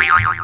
Hey!